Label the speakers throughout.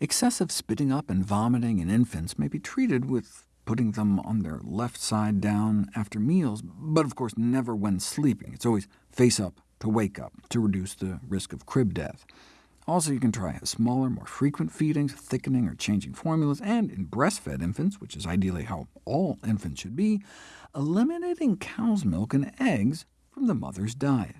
Speaker 1: Excessive spitting up and vomiting in infants may be treated with putting them on their left side down after meals, but of course never when sleeping. It's always face up to wake up, to reduce the risk of crib death. Also, you can try smaller, more frequent feedings, thickening or changing formulas, and in breastfed infants, which is ideally how all infants should be, eliminating cow's milk and eggs from the mother's diet.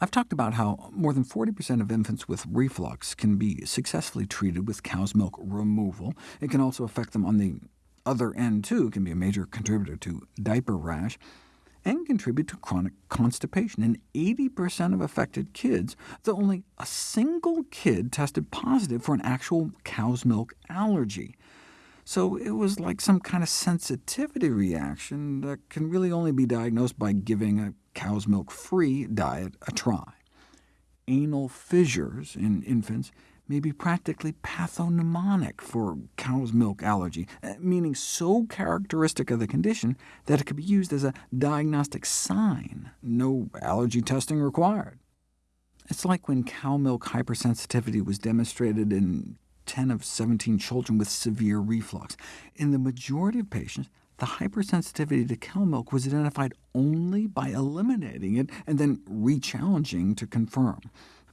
Speaker 1: I've talked about how more than 40% of infants with reflux can be successfully treated with cow's milk removal. It can also affect them on the other end, too, can be a major contributor to diaper rash and contribute to chronic constipation in 80% of affected kids, though only a single kid tested positive for an actual cow's milk allergy. So it was like some kind of sensitivity reaction that can really only be diagnosed by giving a cow's milk-free diet a try. Anal fissures in infants may be practically pathognomonic for cow's milk allergy, uh, meaning so characteristic of the condition that it could be used as a diagnostic sign, no allergy testing required. It's like when cow milk hypersensitivity was demonstrated in 10 of 17 children with severe reflux. In the majority of patients, the hypersensitivity to cow milk was identified only by eliminating it and then re-challenging to confirm.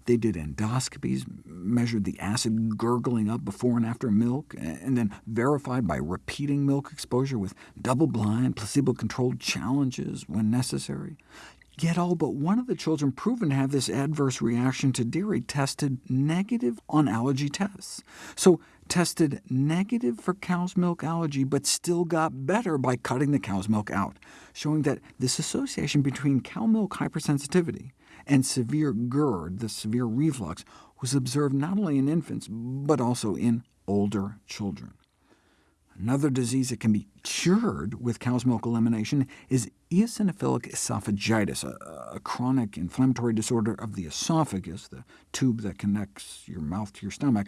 Speaker 1: They did endoscopies, measured the acid gurgling up before and after milk, and then verified by repeating milk exposure with double-blind, placebo-controlled challenges when necessary. Yet all but one of the children proven to have this adverse reaction to dairy tested negative on allergy tests. So tested negative for cow's milk allergy, but still got better by cutting the cow's milk out, showing that this association between cow milk hypersensitivity and severe GERD, the severe reflux, was observed not only in infants, but also in older children. Another disease that can be cured with cow's milk elimination is eosinophilic esophagitis, a, a, chronic inflammatory disorder of the esophagus, the tube that connects your mouth to your stomach.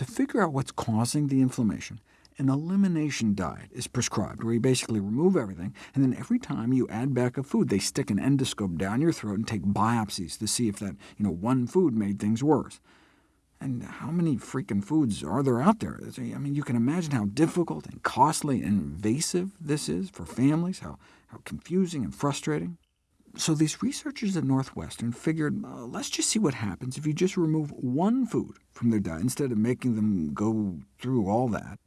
Speaker 1: To figure out what's causing the inflammation, an elimination diet is prescribed, where you basically remove everything, and then every time you add back a food, they stick an endoscope down your throat and take biopsies to see if that you know, one food made things worse. And how many freaking foods are there out there? I mean, you can imagine how difficult and costly and invasive this is for families, how, how confusing and frustrating. So these researchers at Northwestern figured, uh, let's just see what happens if you just remove one food from their diet instead of making them go through all that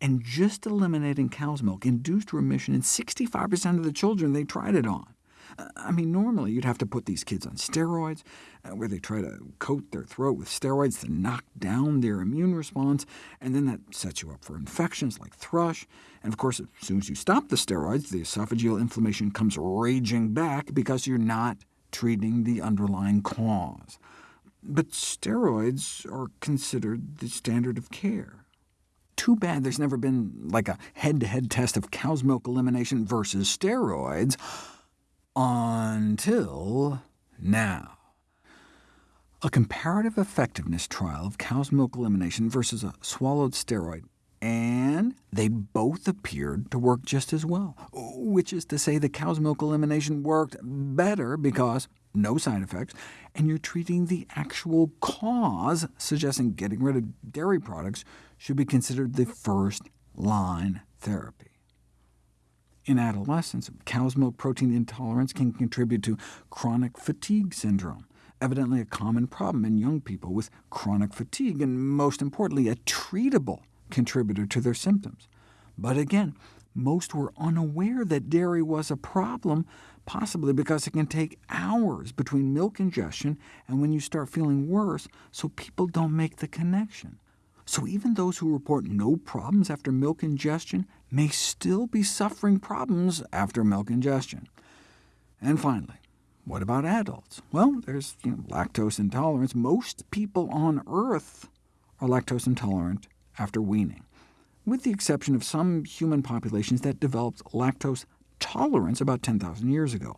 Speaker 1: and just eliminating cow's milk induced remission in 65% of the children they tried it on. I mean, normally you'd have to put these kids on steroids, uh, where they try to coat their throat with steroids to knock down their immune response, and then that sets you up for infections like thrush. And of course, as soon as you stop the steroids, the esophageal inflammation comes raging back because you're not treating the underlying cause. But steroids are considered the standard of care. Too bad there's never been like a head-to-head -head test of cow's milk elimination versus steroids until now. A comparative effectiveness trial of cow's milk elimination versus a swallowed steroid, and they both appeared to work just as well, which is to say the cow's milk elimination worked better because no side effects, and you're treating the actual cause, suggesting getting rid of dairy products should be considered the first-line therapy. In adolescence, cow's milk protein intolerance can contribute to chronic fatigue syndrome, evidently a common problem in young people with chronic fatigue, and most importantly, a treatable contributor to their symptoms. But again, most were unaware that dairy was a problem, possibly because it can take hours between milk ingestion and when you start feeling worse, so people don't make the connection. So even those who report no problems after milk ingestion may still be suffering problems after milk ingestion. And finally, what about adults? Well, there's you know, lactose intolerance. Most people on Earth are lactose intolerant after weaning with the exception of some human populations that developed lactose tolerance about 10,000 years ago,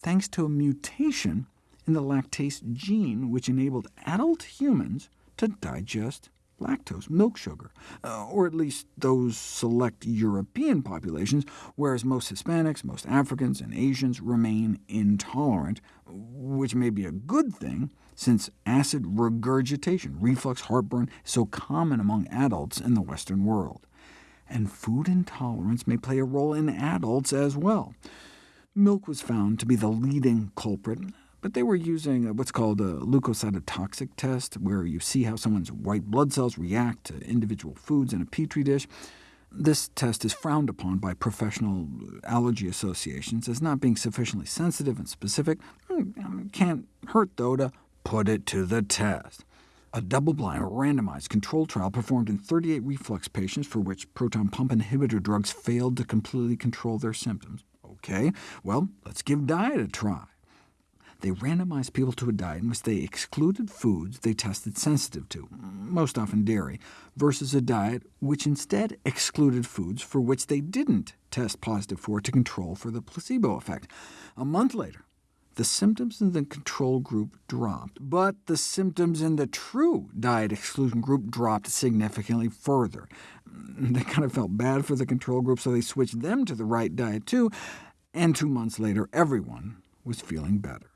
Speaker 1: thanks to a mutation in the lactase gene, which enabled adult humans to digest lactose, milk sugar, uh, or at least those select European populations, whereas most Hispanics, most Africans, and Asians remain intolerant, which may be a good thing since acid regurgitation, reflux heartburn, is so common among adults in the Western world. And food intolerance may play a role in adults as well. Milk was found to be the leading culprit, but they were using what's called a leukocytotoxic test, where you see how someone's white blood cells react to individual foods in a petri dish. This test is frowned upon by professional allergy associations as not being sufficiently sensitive and specific. Hmm, can't hurt, though, to put it to the test. A double-blind, randomized controlled trial performed in 38 reflux patients for which proton pump inhibitor drugs failed to completely control their symptoms. OK, well, let's give diet a try. They randomized people to a diet in which they excluded foods they tested sensitive to, most often dairy, versus a diet which instead excluded foods for which they didn't test positive for to control for the placebo effect. A month later, the symptoms in the control group dropped, but the symptoms in the true diet exclusion group dropped significantly further. They kind of felt bad for the control group, so they switched them to the right diet too, and two months later everyone was feeling better.